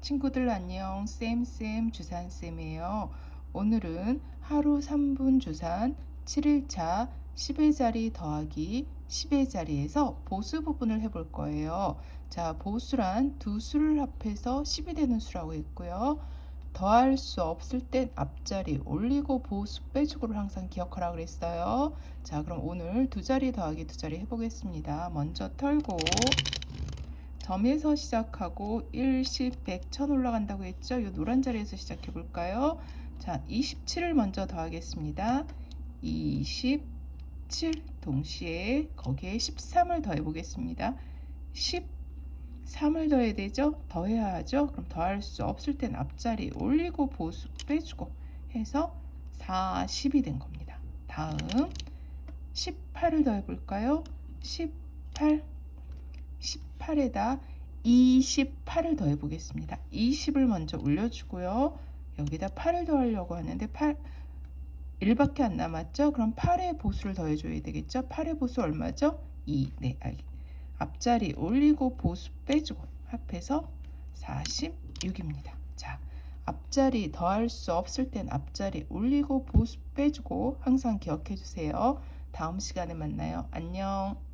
친구들 안녕. 쌤쌤 주산쌤이에요. 오늘은 하루 3분 주산 7일차 10의 자리 더하기 10의 자리에서 보수 부분을 해볼 거예요. 자 보수란 두 수를 합해서 10이 되는 수라고 했고요. 더할 수 없을 땐 앞자리 올리고 보수 빼주고를 항상 기억하라 그랬어요. 자 그럼 오늘 두 자리 더하기 두 자리 해보겠습니다. 먼저 털고 점에서 시작하고 1, 10, 100, 1000 올라간다고 했죠? 이 노란 자리에서 시작해 볼까요? 자, 27을 먼저 더하겠습니다. 27 동시에 거기에 13을 더해 보겠습니다. 13을 더해야 되죠? 더해야 하죠? 그럼 더할 수 없을 땐 앞자리 올리고 보수 빼주고 해서 40이 된 겁니다. 다음 18을 더해 볼까요? 18 18에다 28을 더해 보겠습니다. 20을 먼저 올려주고요. 여기다 8을 더하려고 하는데 8 1밖에 안 남았죠? 그럼 8의 보수를 더해줘야 되겠죠? 8의 보수 얼마죠? 2. 네, 알겠. 앞자리 올리고 보수 빼주고 합해서 46입니다. 자, 앞자리 더할 수 없을 땐 앞자리 올리고 보수 빼주고 항상 기억해 주세요. 다음 시간에 만나요. 안녕.